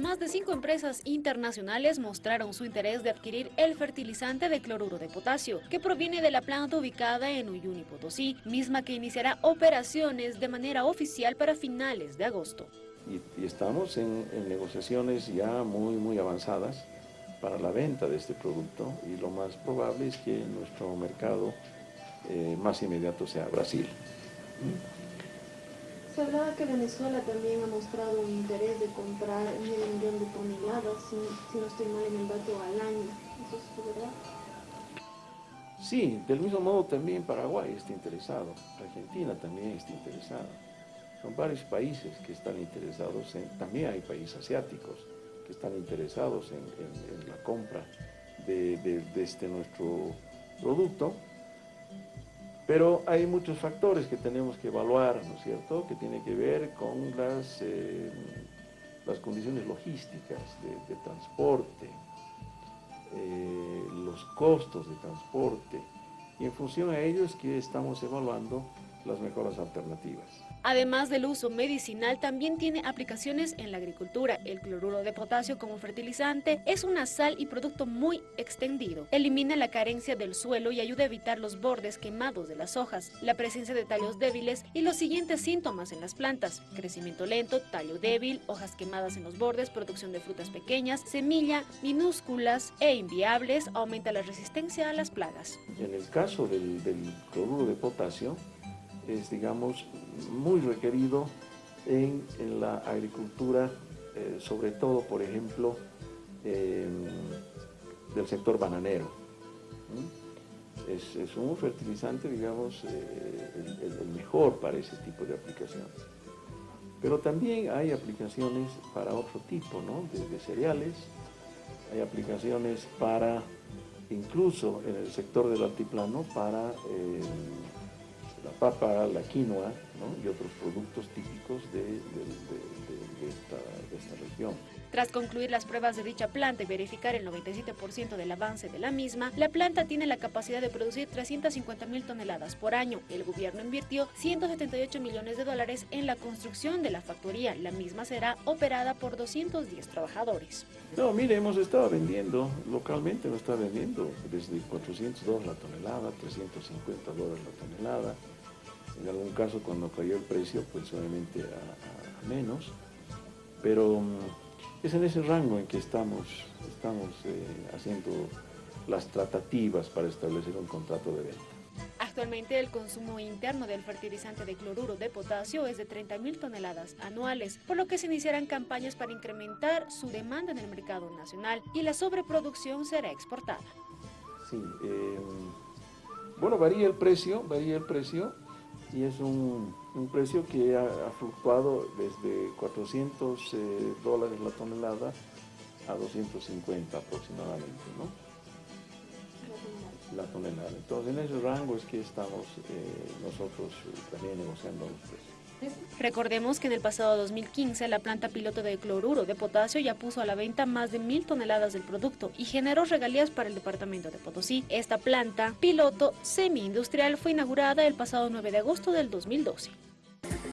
más de cinco empresas internacionales mostraron su interés de adquirir el fertilizante de cloruro de potasio, que proviene de la planta ubicada en Uyuni, Potosí, misma que iniciará operaciones de manera oficial para finales de agosto. Y, estamos en, negociaciones ya muy, muy avanzadas para la venta de este producto y lo más probable es que nuestro mercado eh, más inmediato sea Brasil. Se hablaba que Venezuela también ha mostrado un interés de comprar medio millón de toneladas, si, no estoy mal en el dato, al año. ¿Eso es verdad? Sí, del mismo modo también Paraguay está interesado, Argentina también está interesada. Son varios países que están interesados, en, también hay países asiáticos que están interesados en, la compra de, de este nuestro producto pero hay muchos factores que tenemos que evaluar, ¿no es cierto?, que tiene que ver con las, eh, las condiciones logísticas de, transporte, eh, los costos de transporte, y en función a ello es que estamos evaluando las mejores alternativas. Además del uso medicinal, también tiene aplicaciones en la agricultura. El cloruro de potasio como fertilizante es una sal y producto muy extendido. Elimina la carencia del suelo y ayuda a evitar los bordes quemados de las hojas, la presencia de tallos débiles y los siguientes síntomas en las plantas. Crecimiento lento, tallo débil, hojas quemadas en los bordes, producción de frutas pequeñas, semilla, minúsculas e inviables, aumenta la resistencia a las plagas. En el caso del, del cloruro de potasio, es, digamos, muy requerido en, la agricultura, eh, sobre todo, por ejemplo, del sector bananero. Es, un fertilizante, digamos, eh, el, mejor para ese tipo de aplicaciones. Pero también hay aplicaciones para otro tipo, ¿no? de, cereales, hay aplicaciones para, incluso en el sector del altiplano, para eh, la papa, la quinoa y otros productos típicos de, esta, región. Tras concluir las pruebas de dicha planta y verificar el 97% del avance de la misma, la planta tiene la capacidad de producir 350 mil toneladas por año. El gobierno invirtió 178 millones de dólares en la construcción de la factoría. La misma será operada por 210 trabajadores. No, mire, hemos estado vendiendo, localmente hemos estado vendiendo desde 400 dólares la tonelada, 350 dólares la tonelada, en algún caso cuando cayó el precio, pues obviamente a, menos, pero mm, es en ese rango en que estamos, estamos eh, haciendo las tratativas para establecer un contrato de venta. Actualmente el consumo interno del fertilizante de cloruro de potasio es de 30.000 toneladas anuales, por lo que se iniciarán campañas para incrementar su demanda en el mercado nacional y la sobreproducción será exportada. Sí, em, bueno, varía el precio, varía el precio y es un, precio que ha, fluctuado desde 400 eh, dólares la tonelada a 250 aproximadamente, ¿no? La tonelada. Entonces, en ese rango es que estamos eh, nosotros eh, también negociando los precios. Recordemos que en el pasado 2015 la planta piloto de cloruro de potasio ya puso a la venta más de mil toneladas del producto y generó regalías para el departamento de Potosí. Esta planta piloto semi-industrial fue inaugurada el pasado 9 de agosto del 2012.